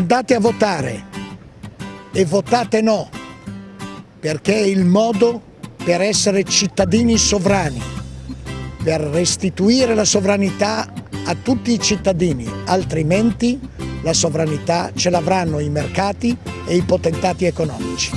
Andate a votare e votate no, perché è il modo per essere cittadini sovrani, per restituire la sovranità a tutti i cittadini, altrimenti la sovranità ce l'avranno i mercati e i potentati economici.